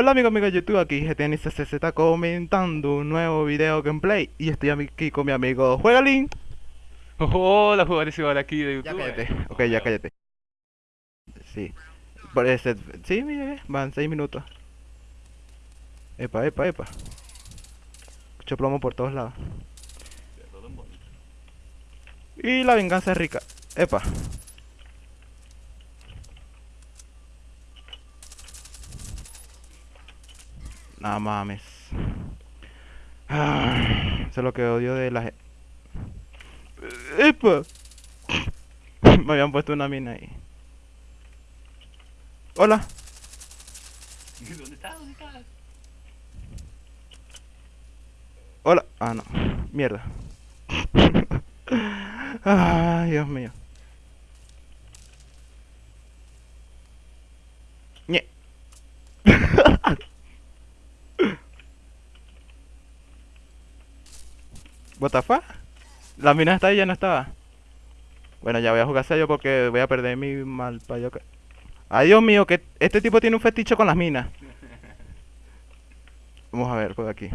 Hola amigos amigos de YouTube, aquí GTNCC está comentando un nuevo video gameplay. Y estoy aquí con mi amigo Juegalin Hola jugadores y aquí de Ya YouTube. cállate, ok ya cállate. Sí, por ese, sí mire, van 6 minutos. Epa, epa, epa. Mucho plomo por todos lados. Y la venganza es rica. Epa No mames. Ah, eso es lo que odio de la gente. ¡Epa! Me habían puesto una mina ahí. Hola. ¿Dónde estás? ¿Dónde estás? Hola. Ah, no. Mierda. Ay, Dios mío. What the fuck? La mina está ahí, ya no estaba. Bueno, ya voy a jugar yo porque voy a perder mi mal payo. Ay, Dios mío, que este tipo tiene un fetiche con las minas. Vamos a ver, por aquí.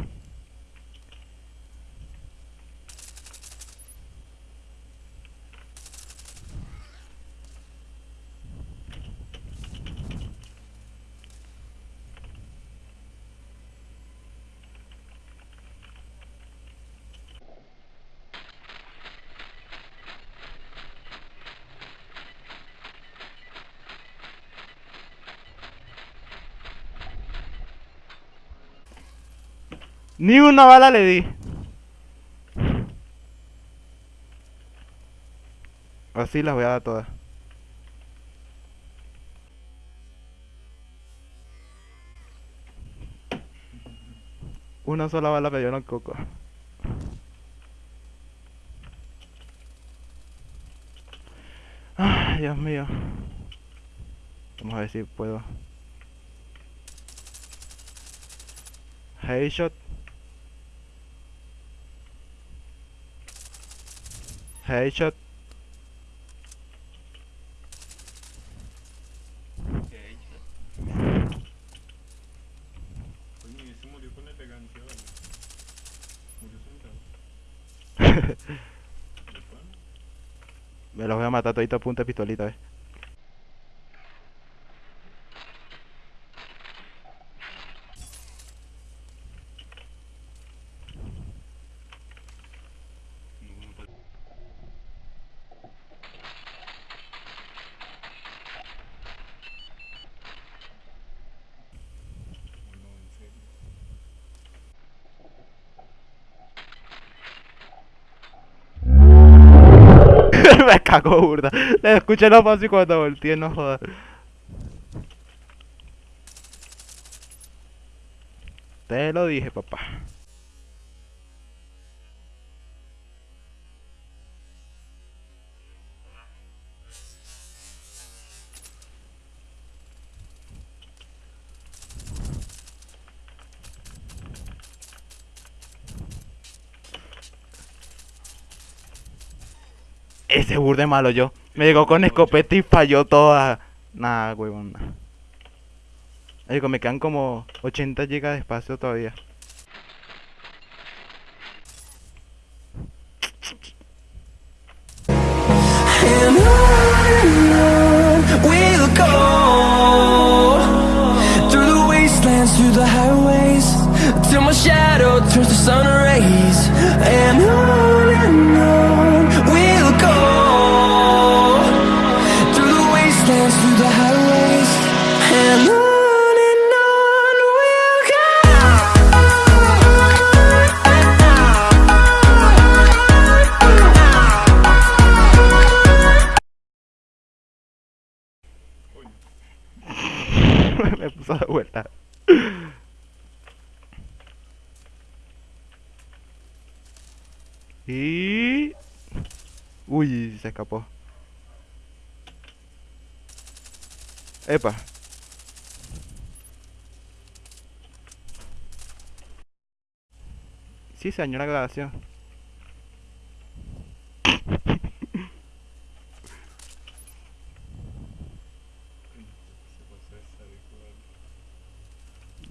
Ni una bala le di. Así las voy a dar todas. Una sola bala me dio en el coco. Ay, Dios mío. Vamos a ver si puedo. Headshot. Headshot. Coño, y ese murió con elegancia, ¿vale? Murió sentado. ¿De pana? Me los voy a matar todito a punta de pistolita, ¿ves? Me cago burda. Le escuché la voz y cuando volteé, no jodas. Te lo dije, papá. Ese burde malo yo. Me llegó con escopeta y falló toda. Nah, huevón. nah. Me quedan como 80 GB de espacio todavía. De vuelta. Y... Uy, se escapó. Epa. Sí, se dañó la grabación.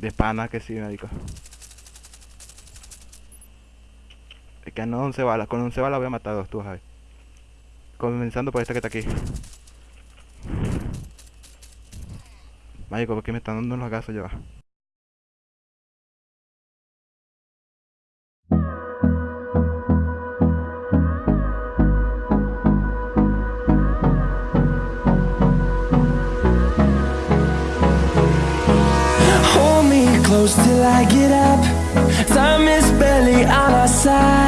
De pana que sí, marico. Es que no 11 balas. Con 11 balas voy a matar a dos, tú sabes. Comenzando por esta que está aquí. Marico, porque me están dando unos gazos ya. close till I get up. Time is barely on our side.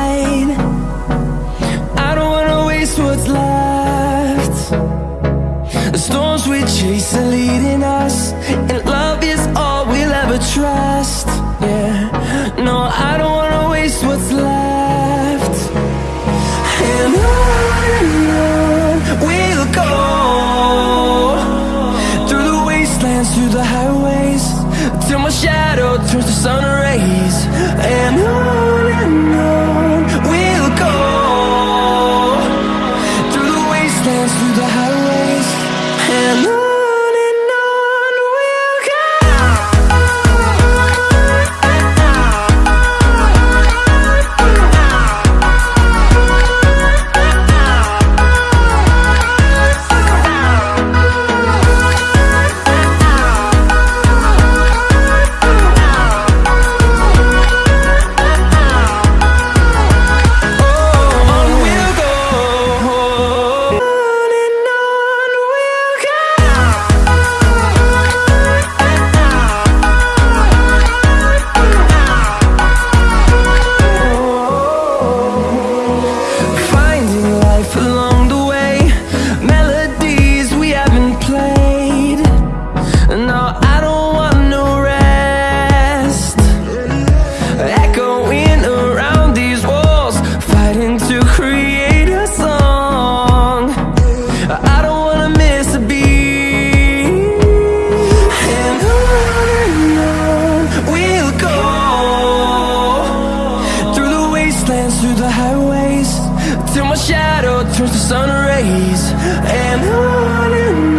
towards the sunrise dance through the highways Till my shadow turns to sun rays. And on and on